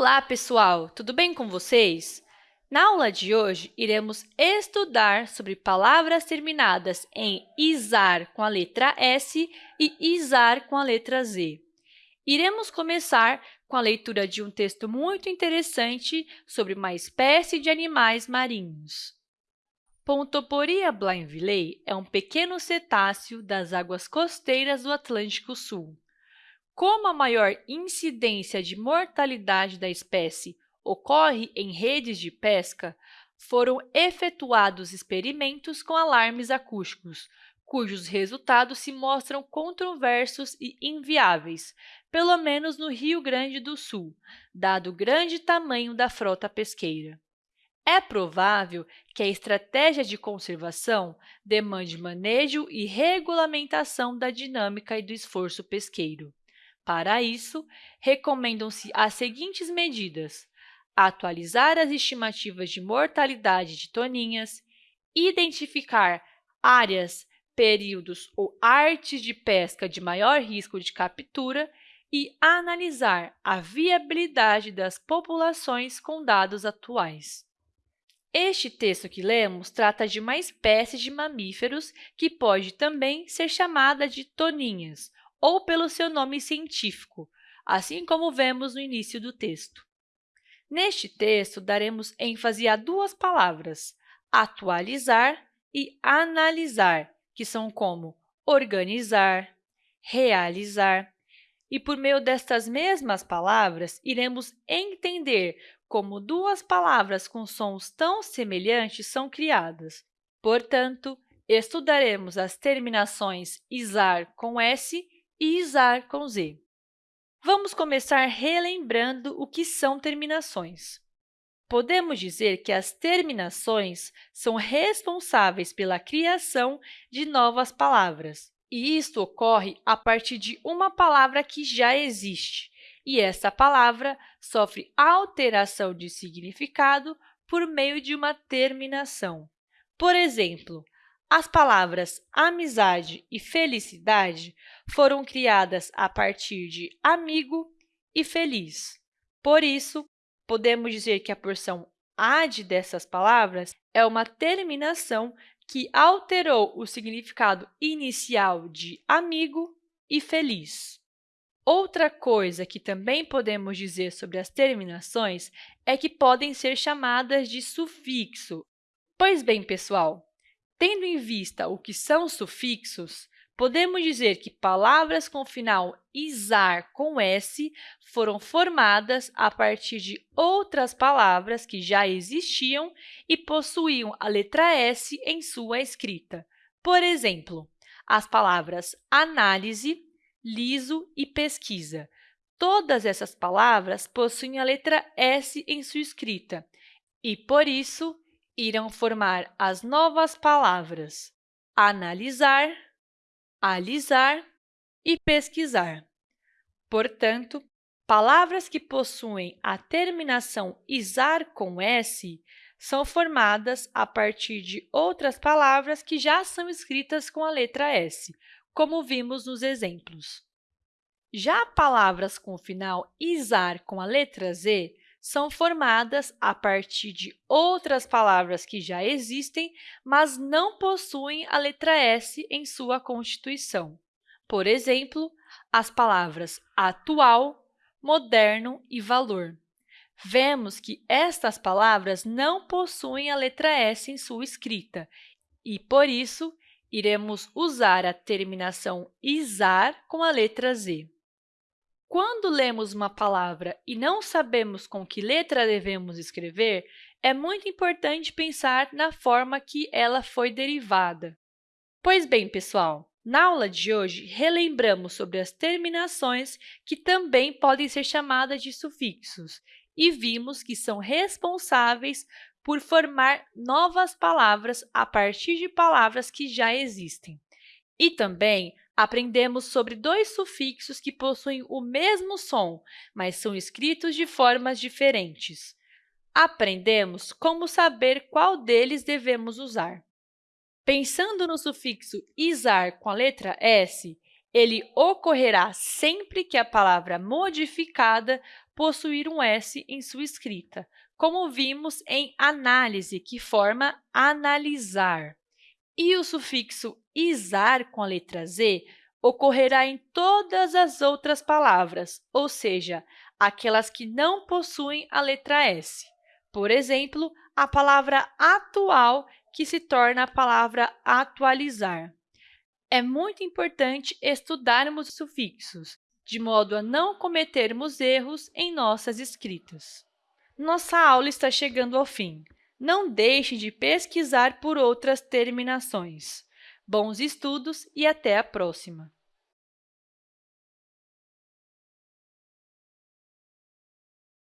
Olá, pessoal! Tudo bem com vocês? Na aula de hoje, iremos estudar sobre palavras terminadas em izar com a letra S e izar com a letra Z. Iremos começar com a leitura de um texto muito interessante sobre uma espécie de animais marinhos. Pontoporia blainvillei é um pequeno cetáceo das águas costeiras do Atlântico Sul. Como a maior incidência de mortalidade da espécie ocorre em redes de pesca, foram efetuados experimentos com alarmes acústicos, cujos resultados se mostram controversos e inviáveis, pelo menos no Rio Grande do Sul, dado o grande tamanho da frota pesqueira. É provável que a estratégia de conservação demande manejo e regulamentação da dinâmica e do esforço pesqueiro. Para isso, recomendam-se as seguintes medidas. Atualizar as estimativas de mortalidade de toninhas, identificar áreas, períodos ou artes de pesca de maior risco de captura e analisar a viabilidade das populações com dados atuais. Este texto que lemos trata de uma espécie de mamíferos que pode também ser chamada de toninhas, ou pelo seu nome científico, assim como vemos no início do texto. Neste texto, daremos ênfase a duas palavras, atualizar e analisar, que são como organizar, realizar. E, por meio destas mesmas palavras, iremos entender como duas palavras com sons tão semelhantes são criadas. Portanto, estudaremos as terminações izar com S e izar com z. Vamos começar relembrando o que são terminações. Podemos dizer que as terminações são responsáveis pela criação de novas palavras, e isto ocorre a partir de uma palavra que já existe, e essa palavra sofre alteração de significado por meio de uma terminação. Por exemplo, as palavras amizade e felicidade foram criadas a partir de amigo e feliz. Por isso, podemos dizer que a porção ad dessas palavras é uma terminação que alterou o significado inicial de amigo e feliz. Outra coisa que também podemos dizer sobre as terminações é que podem ser chamadas de sufixo. Pois bem, pessoal, Tendo em vista o que são sufixos, podemos dizer que palavras com final izar com s foram formadas a partir de outras palavras que já existiam e possuíam a letra S em sua escrita. Por exemplo, as palavras análise, liso e pesquisa. Todas essas palavras possuem a letra S em sua escrita e, por isso, irão formar as novas palavras analisar, alisar e pesquisar. Portanto, palavras que possuem a terminação isar com s são formadas a partir de outras palavras que já são escritas com a letra S, como vimos nos exemplos. Já palavras com final isar com a letra Z são formadas a partir de outras palavras que já existem, mas não possuem a letra S em sua constituição. Por exemplo, as palavras atual, moderno e valor. Vemos que estas palavras não possuem a letra S em sua escrita e, por isso, iremos usar a terminação izar com a letra Z. Quando lemos uma palavra e não sabemos com que letra devemos escrever, é muito importante pensar na forma que ela foi derivada. Pois bem, pessoal, na aula de hoje, relembramos sobre as terminações que também podem ser chamadas de sufixos e vimos que são responsáveis por formar novas palavras a partir de palavras que já existem. E também aprendemos sobre dois sufixos que possuem o mesmo som, mas são escritos de formas diferentes. Aprendemos como saber qual deles devemos usar. Pensando no sufixo izar com a letra S, Ele ocorrerá sempre que a palavra modificada possuir um S em sua escrita, como vimos em análise, que forma analisar. E o sufixo izar com a letra Z ocorrerá em todas as outras palavras, ou seja, aquelas que não possuem a letra S. Por exemplo, a palavra atual, que se torna a palavra atualizar. É muito importante estudarmos os sufixos, de modo a não cometermos erros em nossas escritas. Nossa aula está chegando ao fim. Não deixe de pesquisar por outras terminações. Bons estudos e até a próxima!